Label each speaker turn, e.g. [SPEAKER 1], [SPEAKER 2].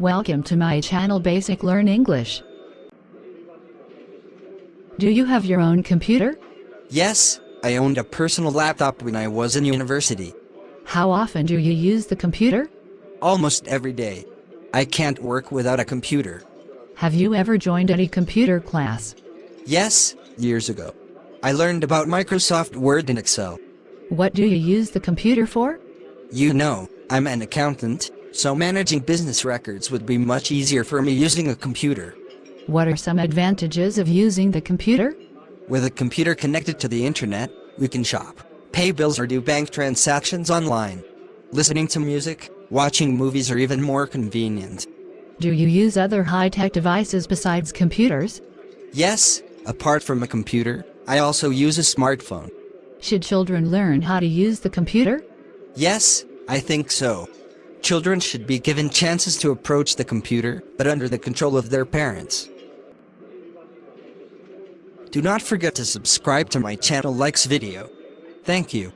[SPEAKER 1] Welcome to my channel Basic Learn English. Do you have your own computer?
[SPEAKER 2] Yes, I owned a personal laptop when I was in university.
[SPEAKER 1] How often do you use the computer?
[SPEAKER 2] Almost every day. I can't work without a computer.
[SPEAKER 1] Have you ever joined any computer class?
[SPEAKER 2] Yes, years ago. I learned about Microsoft Word and Excel.
[SPEAKER 1] What do you use the computer for?
[SPEAKER 2] You know, I'm an accountant, so managing business records would be much easier for me using a computer.
[SPEAKER 1] What are some advantages of using the computer?
[SPEAKER 2] With a computer connected to the internet, we can shop, pay bills or do bank transactions online. Listening to music, watching movies are even more convenient.
[SPEAKER 1] Do you use other high-tech devices besides computers?
[SPEAKER 2] Yes, apart from a computer, I also use a smartphone.
[SPEAKER 1] Should children learn how to use the computer?
[SPEAKER 2] Yes, I think so. Children should be given chances to approach the computer, but under the control of their parents. Do not forget to subscribe to my channel likes video. Thank you.